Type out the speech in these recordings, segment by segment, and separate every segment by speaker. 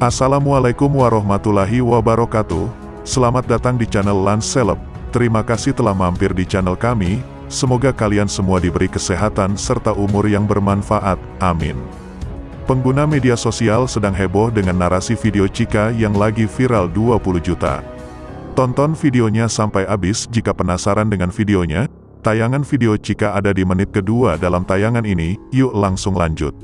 Speaker 1: Assalamualaikum warahmatullahi wabarakatuh. Selamat datang di channel Celeb. Terima kasih telah mampir di channel kami. Semoga kalian semua diberi kesehatan serta umur yang bermanfaat. Amin. Pengguna media sosial sedang heboh dengan narasi video Cika yang lagi viral 20 juta. Tonton videonya sampai habis jika penasaran dengan videonya. Tayangan video Cika ada di menit kedua dalam tayangan ini, yuk langsung lanjut.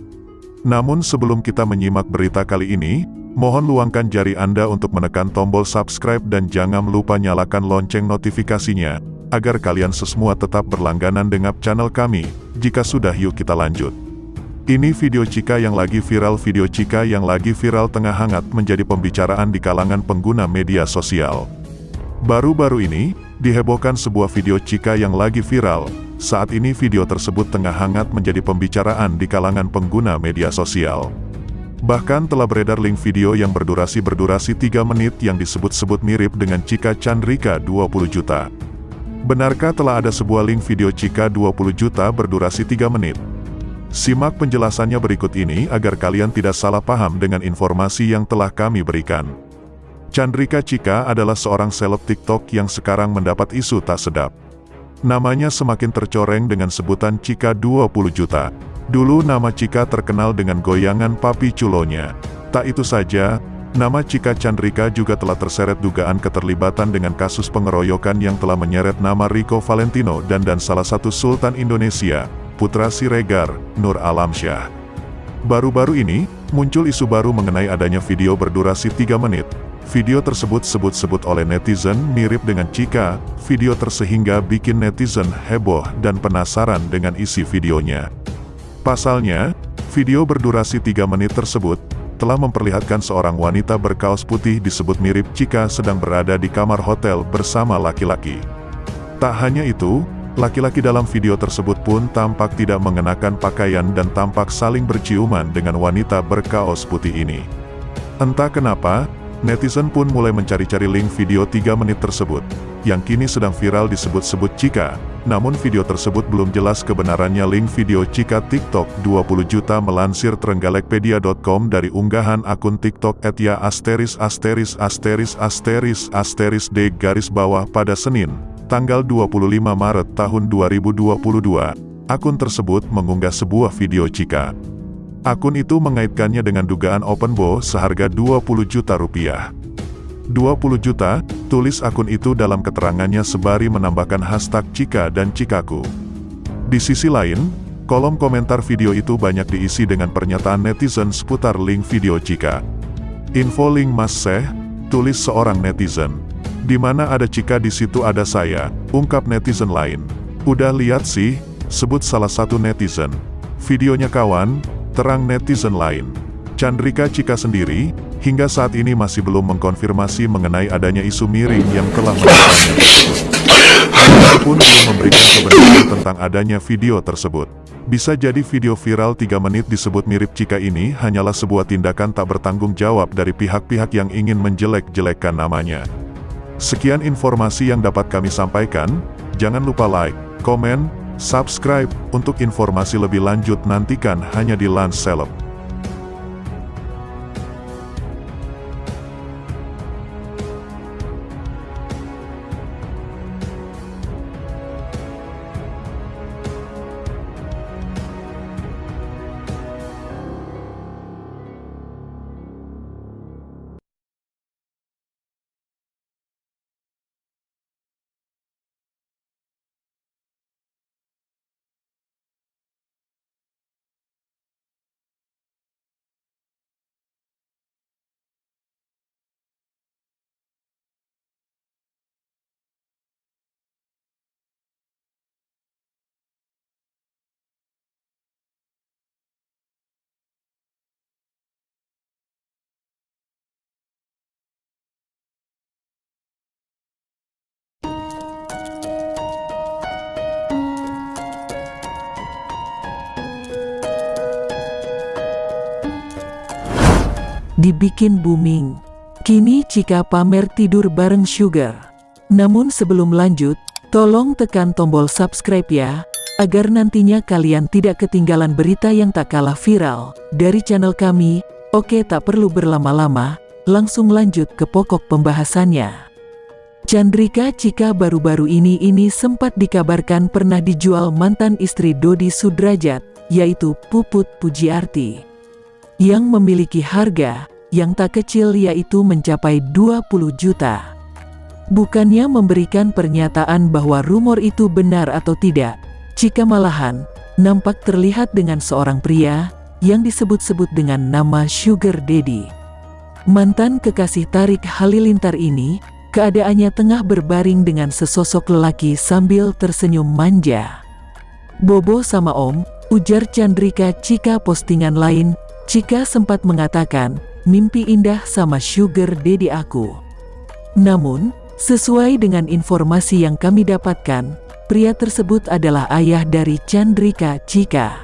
Speaker 1: Namun sebelum kita menyimak berita kali ini, Mohon luangkan jari Anda untuk menekan tombol subscribe dan jangan lupa nyalakan lonceng notifikasinya, agar kalian semua tetap berlangganan dengan channel kami. Jika sudah yuk kita lanjut. Ini video Cika yang lagi viral Video Cika yang lagi viral tengah hangat menjadi pembicaraan di kalangan pengguna media sosial. Baru-baru ini, dihebohkan sebuah video Cika yang lagi viral. Saat ini video tersebut tengah hangat menjadi pembicaraan di kalangan pengguna media sosial. Bahkan telah beredar link video yang berdurasi-berdurasi 3 menit yang disebut-sebut mirip dengan Cika Chandrika 20 juta. Benarkah telah ada sebuah link video Cika 20 juta berdurasi 3 menit? Simak penjelasannya berikut ini agar kalian tidak salah paham dengan informasi yang telah kami berikan. Chandrika Cika adalah seorang seleb TikTok yang sekarang mendapat isu tak sedap. Namanya semakin tercoreng dengan sebutan Cika 20 juta. Dulu nama Cika terkenal dengan goyangan papi culonya. Tak itu saja, nama Cika Chandrika juga telah terseret dugaan keterlibatan dengan kasus pengeroyokan yang telah menyeret nama Rico Valentino dan dan salah satu Sultan Indonesia, Putra Siregar, Nur Alamsyah. Baru-baru ini, muncul isu baru mengenai adanya video berdurasi 3 menit. Video tersebut sebut-sebut oleh netizen mirip dengan Cika, video tersehingga bikin netizen heboh dan penasaran dengan isi videonya. Pasalnya, video berdurasi 3 menit tersebut, telah memperlihatkan seorang wanita berkaos putih disebut mirip Cika sedang berada di kamar hotel bersama laki-laki. Tak hanya itu, laki-laki dalam video tersebut pun tampak tidak mengenakan pakaian dan tampak saling berciuman dengan wanita berkaos putih ini. Entah kenapa, netizen pun mulai mencari-cari link video 3 menit tersebut, yang kini sedang viral disebut-sebut Cika, namun video tersebut belum jelas kebenarannya link video Cika TikTok 20 juta melansir Trenggalekpedia.com dari unggahan akun TikTok @ya asteris asteris asteris asteris asteris d garis bawah pada Senin, tanggal 25 Maret tahun 2022. Akun tersebut mengunggah sebuah video Cika. Akun itu mengaitkannya dengan dugaan open bow seharga 20 juta rupiah. 20 juta, tulis akun itu dalam keterangannya sebari menambahkan hashtag Cika dan Cikaku. Di sisi lain, kolom komentar video itu banyak diisi dengan pernyataan netizen seputar link video Cika. Info link Mas Seh, tulis seorang netizen. Di mana ada Cika di situ ada saya, ungkap netizen lain. Udah lihat sih, sebut salah satu netizen. Videonya kawan, terang netizen lain. Chandrika Cika sendiri, hingga saat ini masih belum mengkonfirmasi mengenai adanya isu miring yang telah tersebut. pun belum memberikan kebenaran tentang adanya video tersebut. Bisa jadi video viral 3 menit disebut mirip Cika ini hanyalah sebuah tindakan tak bertanggung jawab dari pihak-pihak yang ingin menjelek-jelekkan namanya. Sekian informasi yang dapat kami sampaikan, jangan lupa like, komen, subscribe, untuk informasi lebih lanjut nantikan hanya di Lance.
Speaker 2: Dibikin booming. Kini Cika pamer tidur bareng Sugar. Namun sebelum lanjut, tolong tekan tombol subscribe ya, agar nantinya kalian tidak ketinggalan berita yang tak kalah viral dari channel kami. Oke tak perlu berlama-lama, langsung lanjut ke pokok pembahasannya. Chandrika Cika baru-baru ini ini sempat dikabarkan pernah dijual mantan istri Dodi Sudrajat, yaitu Puput Pujiarti. Yang memiliki harga yang tak kecil yaitu mencapai 20 juta. Bukannya memberikan pernyataan bahwa rumor itu benar atau tidak, jika malahan nampak terlihat dengan seorang pria yang disebut-sebut dengan nama Sugar Daddy. Mantan kekasih Tarik Halilintar ini, keadaannya tengah berbaring dengan sesosok lelaki sambil tersenyum manja. Bobo sama Om, ujar Chandrika Cika postingan lain, Cika sempat mengatakan, mimpi indah sama Sugar Daddy aku. Namun, Sesuai dengan informasi yang kami dapatkan, pria tersebut adalah ayah dari Chandrika Cika.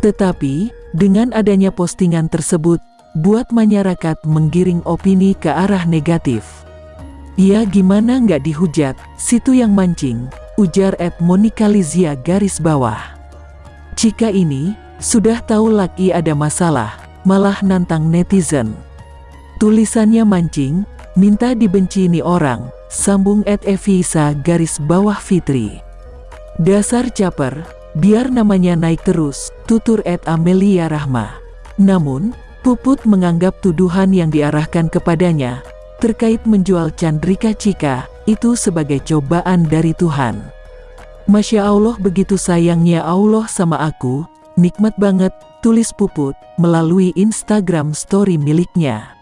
Speaker 2: Tetapi, dengan adanya postingan tersebut, buat masyarakat menggiring opini ke arah negatif. Ya gimana nggak dihujat, situ yang mancing, ujar Ed Monica Lizia garis bawah. Cika ini, sudah tahu lagi ada masalah, malah nantang netizen. Tulisannya mancing, Minta dibenci ini orang, sambung Ed Evisa garis bawah Fitri. Dasar caper, biar namanya naik terus, tutur Ed Amelia Rahma. Namun, Puput menganggap tuduhan yang diarahkan kepadanya, terkait menjual Chandrika Cika, itu sebagai cobaan dari Tuhan. Masya Allah begitu sayangnya Allah sama aku, nikmat banget, tulis Puput, melalui Instagram story miliknya.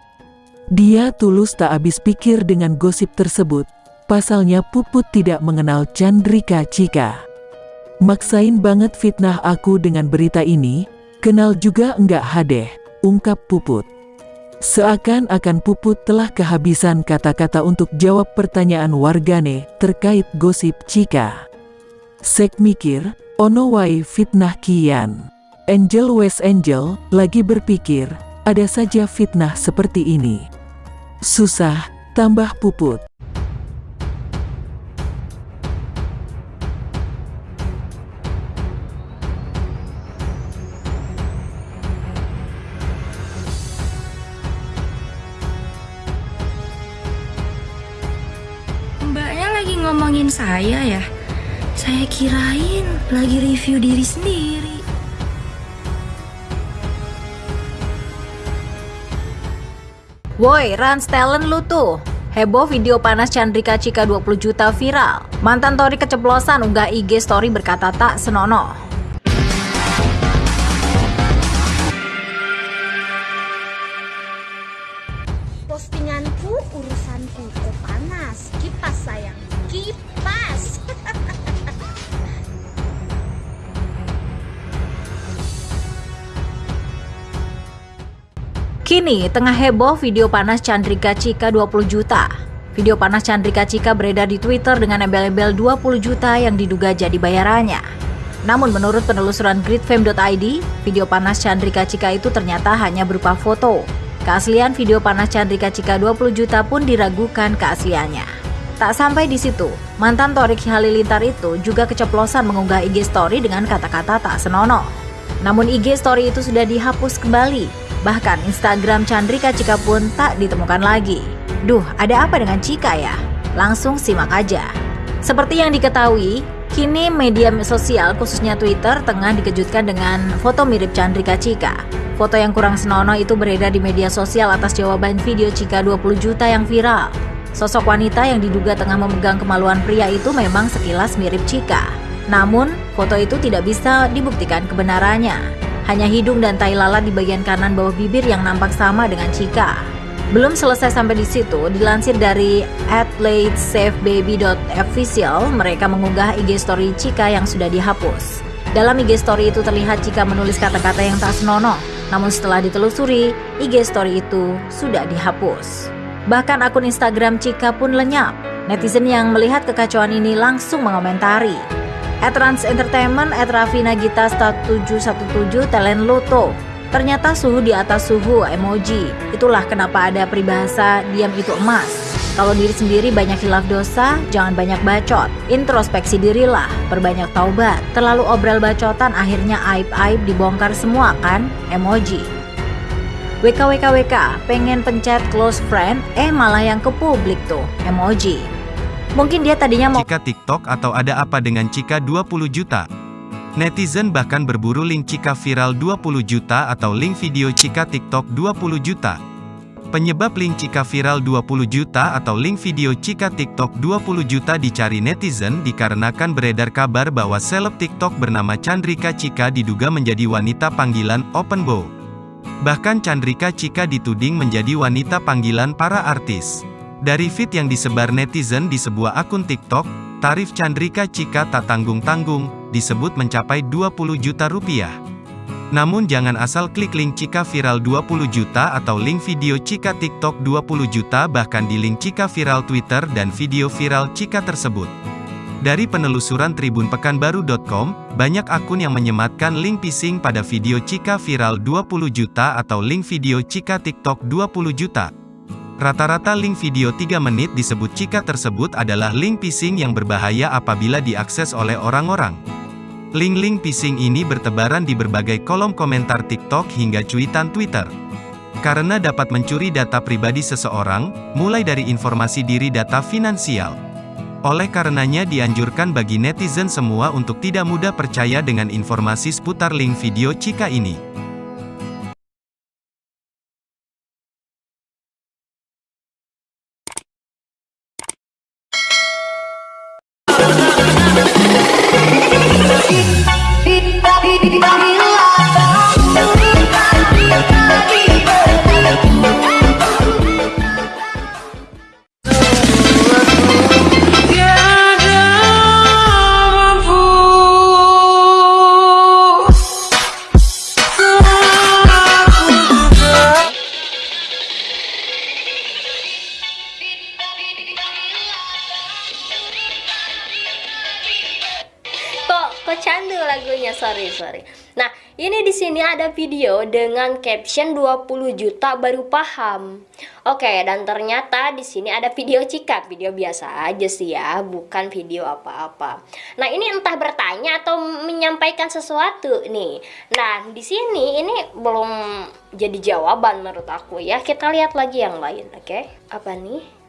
Speaker 2: Dia tulus tak habis pikir dengan gosip tersebut, pasalnya Puput tidak mengenal Chandrika Cika. Maksain banget fitnah aku dengan berita ini, kenal juga enggak hadeh, ungkap Puput. Seakan-akan Puput telah kehabisan kata-kata untuk jawab pertanyaan wargane terkait gosip Cika. Sek mikir, ono wai fitnah kian. Angel West Angel lagi berpikir, ada saja fitnah seperti ini. Susah, tambah puput.
Speaker 3: Mbaknya lagi ngomongin saya ya? Saya kirain lagi review diri sendiri.
Speaker 4: Woi, Rans talent lu tuh. Heboh video panas Chandrika Cika 20 juta viral. Mantan Tori keceplosan unggah IG story berkata tak senonoh.
Speaker 5: Postinganku urusanku kok panas. Kipas sayang, kipas.
Speaker 4: Kini tengah heboh video panas Chandrika Cika 20 juta. Video panas Chandrika Cika beredar di Twitter dengan embel-embel 20 juta yang diduga jadi bayarannya. Namun menurut penelusuran gridfame.id, video panas Chandrika Cika itu ternyata hanya berupa foto. Keaslian video panas Chandrika Cika 20 juta pun diragukan keasliannya. Tak sampai di situ, mantan Torik Halilintar itu juga keceplosan mengunggah IG story dengan kata-kata tak senonoh. Namun IG story itu sudah dihapus kembali Bahkan Instagram Chandrika Cika pun tak ditemukan lagi. Duh, ada apa dengan Cika ya? Langsung simak aja. Seperti yang diketahui, kini media sosial khususnya Twitter tengah dikejutkan dengan foto mirip Chandrika Cika. Foto yang kurang senonoh itu beredar di media sosial atas jawaban video Cika 20 juta yang viral. Sosok wanita yang diduga tengah memegang kemaluan pria itu memang sekilas mirip Cika. Namun, foto itu tidak bisa dibuktikan kebenarannya. Hanya hidung dan tai lalat di bagian kanan bawah bibir yang nampak sama dengan Cika. Belum selesai sampai di situ, dilansir dari athletesafebaby.official, mereka mengunggah IG story Cika yang sudah dihapus. Dalam IG story itu terlihat Cika menulis kata-kata yang tak senonoh, namun setelah ditelusuri, IG story itu sudah dihapus. Bahkan akun Instagram Cika pun lenyap. Netizen yang melihat kekacauan ini langsung mengomentari, At Trans Entertainment, at Raffi Nagita Stat 717 Talent Loto. Ternyata suhu di atas suhu emoji. Itulah kenapa ada peribahasa diam itu emas. Kalau diri sendiri banyak hilaf dosa, jangan banyak bacot. Introspeksi dirilah, perbanyak taubat. Terlalu obral bacotan akhirnya aib-aib dibongkar semua kan? Emoji. WKWKWK pengen pencet close friend, eh malah yang ke publik tuh, emoji. Mungkin dia tadinya mau
Speaker 6: Cika TikTok atau ada apa dengan Cika 20 juta? Netizen bahkan berburu link Cika viral 20 juta atau link video Cika TikTok 20 juta. Penyebab link Cika viral 20 juta atau link video Cika TikTok 20 juta dicari netizen dikarenakan beredar kabar bahwa seleb TikTok bernama Chandrika Cika diduga menjadi wanita panggilan open bow. Bahkan Chandrika Cika dituding menjadi wanita panggilan para artis. Dari feed yang disebar netizen di sebuah akun TikTok, tarif Chandrika Cika tak tanggung-tanggung, disebut mencapai 20 juta rupiah. Namun jangan asal klik link Cika viral 20 juta atau link video Cika TikTok 20 juta bahkan di link Cika viral Twitter dan video viral Cika tersebut. Dari penelusuran tribunpekanbaru.com, banyak akun yang menyematkan link phishing pada video Cika viral 20 juta atau link video Cika TikTok 20 juta. Rata-rata link video 3 menit disebut Cika tersebut adalah link phishing yang berbahaya apabila diakses oleh orang-orang. Link-link phishing ini bertebaran di berbagai kolom komentar TikTok hingga cuitan Twitter. Karena dapat mencuri data pribadi seseorang, mulai dari informasi diri data finansial. Oleh karenanya dianjurkan bagi netizen semua untuk tidak mudah percaya dengan informasi seputar link video Cika ini.
Speaker 7: Ini di sini ada video dengan caption 20 juta baru paham. Oke dan ternyata di sini ada video Cika video biasa aja sih ya bukan video apa-apa. Nah ini entah bertanya atau menyampaikan sesuatu nih. Nah di sini ini belum jadi jawaban menurut aku ya. Kita lihat lagi yang lain oke? Apa nih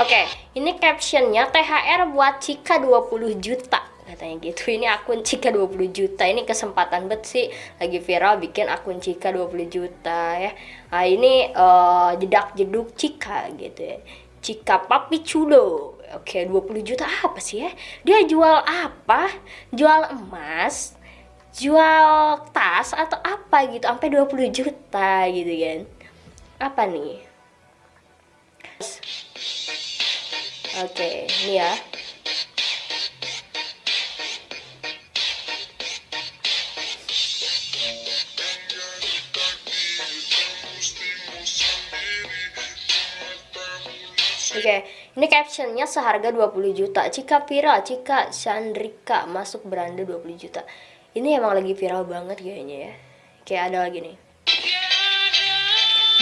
Speaker 7: Oke, ini captionnya THR buat Cika 20 juta katanya gitu. Ini akun Cika 20 juta. Ini kesempatan bet sih lagi viral bikin akun Cika 20 juta ya. Nah, ini eh, jedak jeduk Cika gitu ya. Cika Papi Cudo. Oke, 20 juta apa sih ya? Dia jual apa? Jual emas, jual tas atau apa gitu sampai 20 juta gitu kan. Apa nih? Oke, ini ya. Oke, ini captionnya seharga 20 juta. Cika viral, Cika Chandrika masuk beranda 20 juta. Ini emang lagi viral banget kayaknya ya. Kayak ada lagi nih.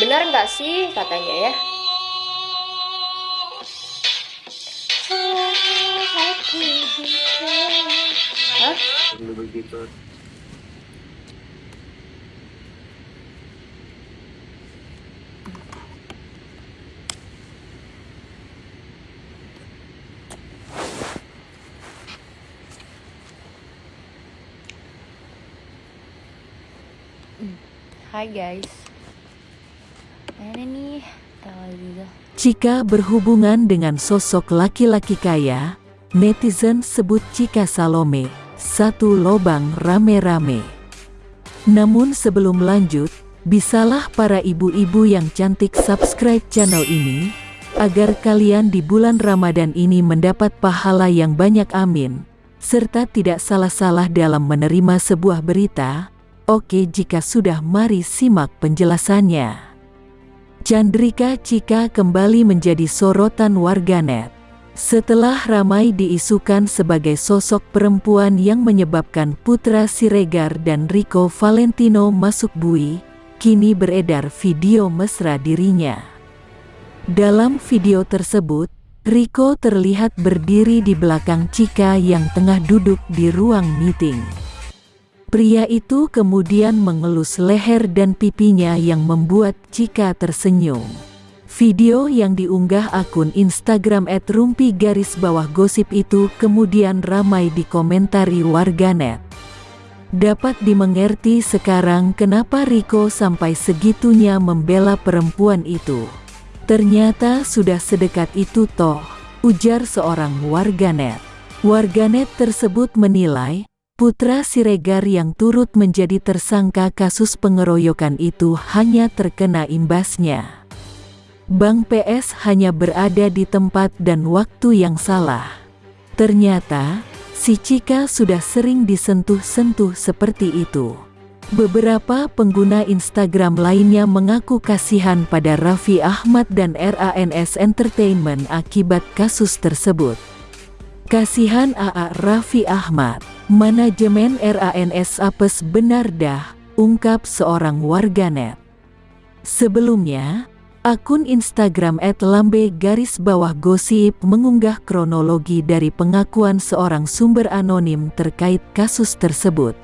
Speaker 7: Benar nggak sih katanya ya? Hah? Hai guys. Ini nih.
Speaker 2: Jika berhubungan dengan sosok laki-laki kaya, netizen sebut Cika Salome, satu lobang rame-rame. Namun sebelum lanjut, bisalah para ibu-ibu yang cantik subscribe channel ini, agar kalian di bulan Ramadan ini mendapat pahala yang banyak amin, serta tidak salah-salah dalam menerima sebuah berita. Oke jika sudah mari simak penjelasannya. Chandrika Cika kembali menjadi sorotan warganet. Setelah ramai diisukan sebagai sosok perempuan yang menyebabkan Putra Siregar dan Rico Valentino masuk bui, kini beredar video mesra dirinya. Dalam video tersebut, Riko terlihat berdiri di belakang Cika yang tengah duduk di ruang meeting. Pria itu kemudian mengelus leher dan pipinya yang membuat Cika tersenyum. Video yang diunggah akun Instagram @rumpi garis bawah gosip itu kemudian ramai dikomentari warganet. Dapat dimengerti sekarang kenapa Riko sampai segitunya membela perempuan itu. Ternyata sudah sedekat itu toh, ujar seorang warganet. Warganet tersebut menilai, putra Siregar yang turut menjadi tersangka kasus pengeroyokan itu hanya terkena imbasnya. Bang PS hanya berada di tempat dan waktu yang salah. Ternyata, si Cika sudah sering disentuh-sentuh seperti itu. Beberapa pengguna Instagram lainnya mengaku kasihan pada Raffi Ahmad dan RANS Entertainment akibat kasus tersebut. Kasihan AA Raffi Ahmad, manajemen RANS apes benar dah, ungkap seorang warganet. Sebelumnya, akun Instagram @lambe garis bawah gosip mengunggah kronologi dari pengakuan seorang sumber anonim terkait kasus tersebut.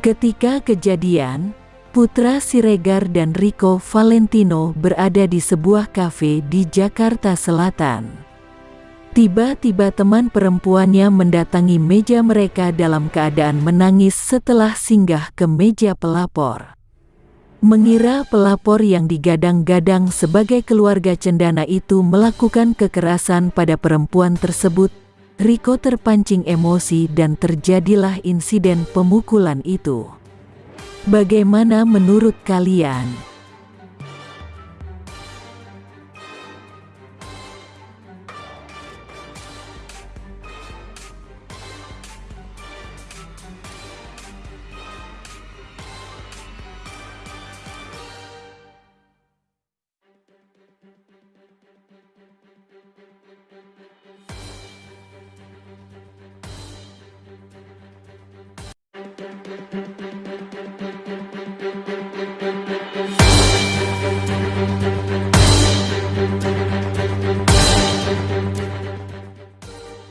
Speaker 2: Ketika kejadian, Putra Siregar dan Rico Valentino berada di sebuah kafe di Jakarta Selatan. Tiba-tiba teman perempuannya mendatangi meja mereka dalam keadaan menangis setelah singgah ke meja pelapor. Mengira pelapor yang digadang-gadang sebagai keluarga cendana itu melakukan kekerasan pada perempuan tersebut Riko terpancing emosi dan terjadilah insiden pemukulan itu. Bagaimana menurut kalian?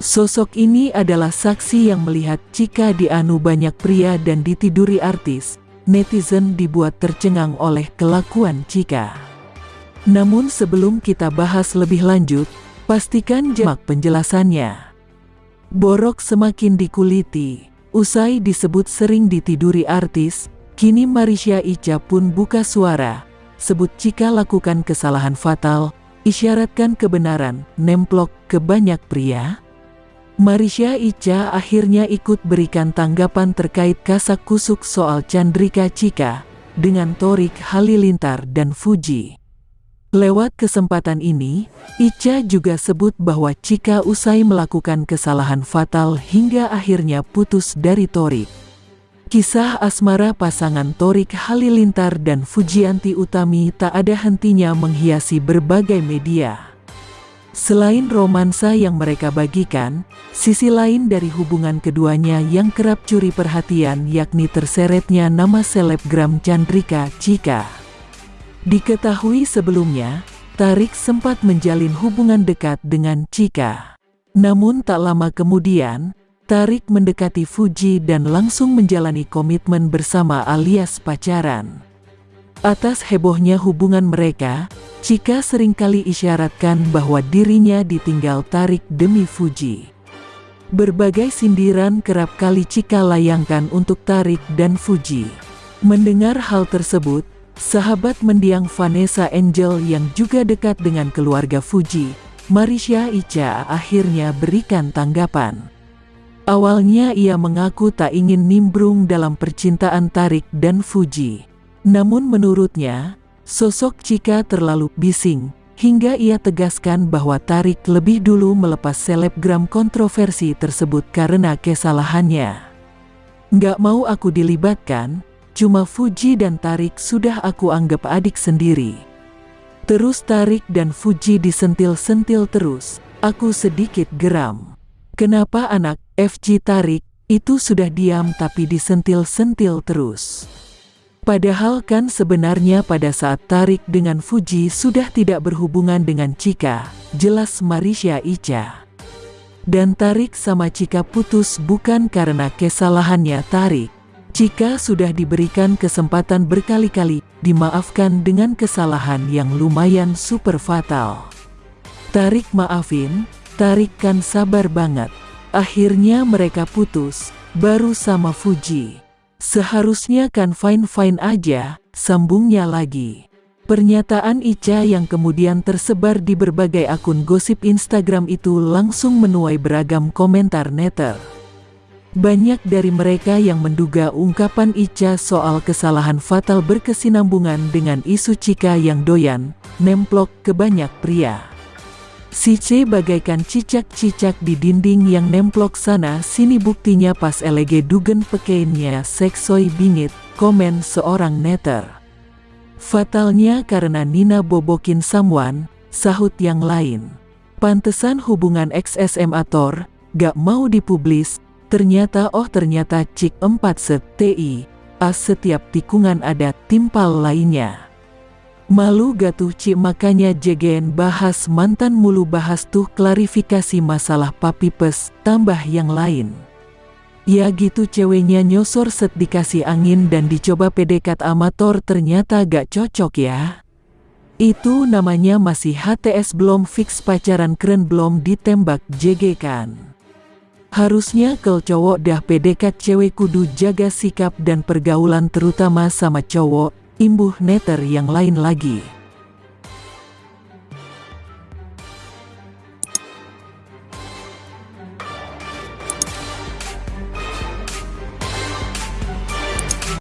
Speaker 2: Sosok ini adalah saksi yang melihat jika dianu banyak pria dan ditiduri artis, netizen dibuat tercengang oleh kelakuan Cika. Namun sebelum kita bahas lebih lanjut, pastikan jemak penjelasannya. Borok semakin dikuliti, usai disebut sering ditiduri artis, kini Marisha Ica pun buka suara, sebut Cika lakukan kesalahan fatal, isyaratkan kebenaran, nemplok ke banyak pria, Marisha Ica akhirnya ikut berikan tanggapan terkait kasak kusuk soal Chandrika Cika dengan Torik Halilintar dan Fuji. Lewat kesempatan ini, Ica juga sebut bahwa Cika usai melakukan kesalahan fatal hingga akhirnya putus dari Torik. Kisah asmara pasangan Torik Halilintar dan Fujianti Utami tak ada hentinya menghiasi berbagai media. Selain romansa yang mereka bagikan, sisi lain dari hubungan keduanya yang kerap curi perhatian yakni terseretnya nama selebgram Chandrika Cika. Diketahui sebelumnya, Tarik sempat menjalin hubungan dekat dengan Cika. Namun tak lama kemudian, Tarik mendekati Fuji dan langsung menjalani komitmen bersama alias pacaran. Atas hebohnya hubungan mereka, Cika sering kali isyaratkan bahwa dirinya ditinggal tarik demi Fuji. Berbagai sindiran kerap kali Cika layangkan untuk Tarik dan Fuji. Mendengar hal tersebut, sahabat mendiang Vanessa Angel yang juga dekat dengan keluarga Fuji, Marisha Ica akhirnya berikan tanggapan. Awalnya ia mengaku tak ingin nimbrung dalam percintaan Tarik dan Fuji. Namun menurutnya, Sosok Cika terlalu bising, hingga ia tegaskan bahwa Tarik lebih dulu melepas selebgram kontroversi tersebut karena kesalahannya. Nggak mau aku dilibatkan, cuma Fuji dan Tarik sudah aku anggap adik sendiri. Terus Tarik dan Fuji disentil-sentil terus, aku sedikit geram. Kenapa anak FG Tarik itu sudah diam tapi disentil-sentil terus? Padahal kan sebenarnya pada saat Tarik dengan Fuji sudah tidak berhubungan dengan Cika, jelas Marisha Ica. Dan Tarik sama Cika putus bukan karena kesalahannya Tarik. Cika sudah diberikan kesempatan berkali-kali, dimaafkan dengan kesalahan yang lumayan super fatal. Tarik maafin, Tarik kan sabar banget. Akhirnya mereka putus, baru sama Fuji. Seharusnya kan fine-fine aja, sambungnya lagi. Pernyataan Ica yang kemudian tersebar di berbagai akun gosip Instagram itu langsung menuai beragam komentar netter. Banyak dari mereka yang menduga ungkapan Ica soal kesalahan fatal berkesinambungan dengan isu Cika yang doyan, nemplok ke banyak pria. Si C bagaikan cicak-cicak di dinding yang nemplok sana sini buktinya pas elege dugen pekeinnya seksoi bingit, komen seorang netter. Fatalnya karena Nina bobokin someone, sahut yang lain. Pantesan hubungan ex-SMA Thor, gak mau dipublis, ternyata oh ternyata cik 4 set TI, as setiap tikungan ada timpal lainnya. Malu gatuh Ci makanya jegen bahas mantan mulu bahas tuh klarifikasi masalah papi pes, tambah yang lain. Ya gitu ceweknya nyosor set dikasih angin dan dicoba pedekat amator ternyata gak cocok ya. Itu namanya masih HTS belum fix pacaran keren belum ditembak JG kan. Harusnya kalau cowok dah pedekat cewek kudu jaga sikap dan pergaulan terutama sama cowok, imbuh netter yang lain lagi.